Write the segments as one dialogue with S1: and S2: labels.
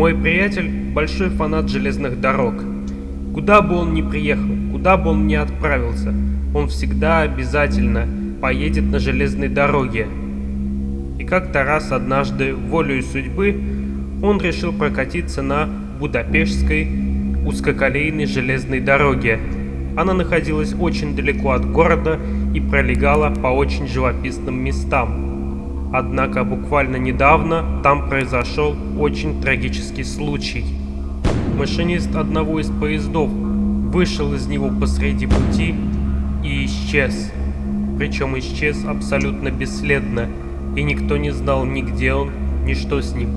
S1: Мой приятель – большой фанат железных дорог. Куда бы он ни приехал, куда бы он ни отправился, он всегда обязательно поедет на железной дороге. И как-то раз однажды, волею судьбы, он решил прокатиться на Будапештской узкоколейной железной дороге. Она находилась очень далеко от города и пролегала по очень живописным местам. Однако буквально недавно там произошел очень трагический случай. Машинист одного из поездов вышел из него посреди пути и исчез. Причем исчез абсолютно бесследно, и никто не знал ни где он, ни что с ним.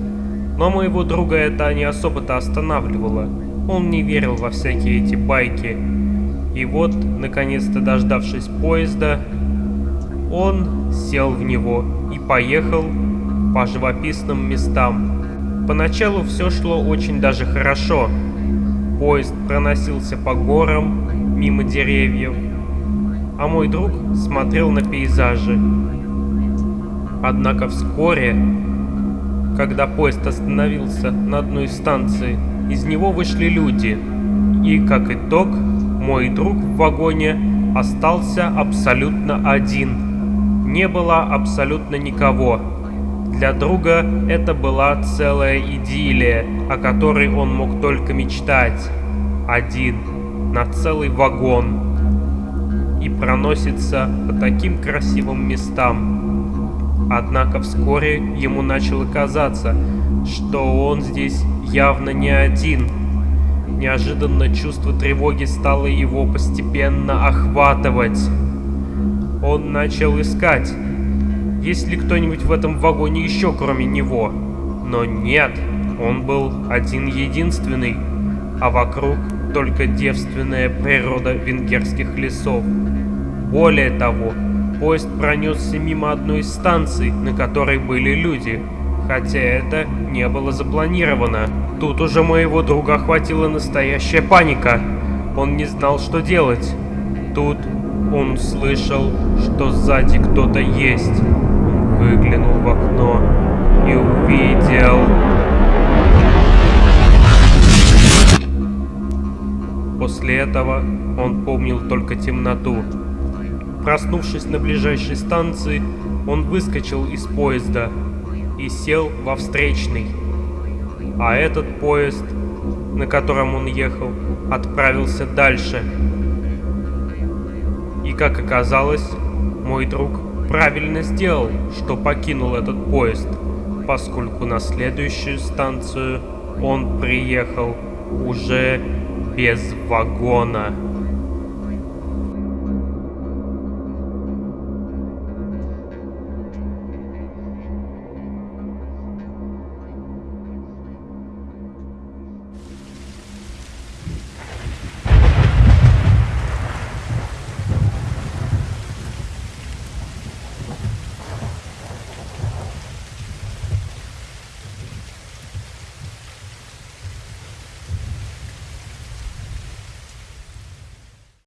S1: Но моего друга это не особо-то останавливало. Он не верил во всякие эти байки. И вот, наконец-то дождавшись поезда, он сел в него и поехал по живописным местам. Поначалу все шло очень даже хорошо. Поезд проносился по горам, мимо деревьев, а мой друг смотрел на пейзажи. Однако вскоре, когда поезд остановился на одной станции, из него вышли люди, и, как итог, мой друг в вагоне остался абсолютно один. Не было абсолютно никого. Для друга это была целая идиллия, о которой он мог только мечтать. Один, на целый вагон. И проносится по таким красивым местам. Однако вскоре ему начало казаться, что он здесь явно не один. Неожиданно чувство тревоги стало его постепенно охватывать. Он начал искать, есть ли кто-нибудь в этом вагоне еще кроме него. Но нет, он был один-единственный, а вокруг только девственная природа венгерских лесов. Более того, поезд пронесся мимо одной из станций, на которой были люди, хотя это не было запланировано. Тут уже моего друга охватила настоящая паника. Он не знал, что делать. Тут он услышал, что сзади кто-то есть. Выглянул в окно и увидел... После этого он помнил только темноту. Проснувшись на ближайшей станции, он выскочил из поезда и сел во встречный. А этот поезд, на котором он ехал, отправился дальше. Как оказалось, мой друг правильно сделал, что покинул этот поезд, поскольку на следующую станцию он приехал уже без вагона.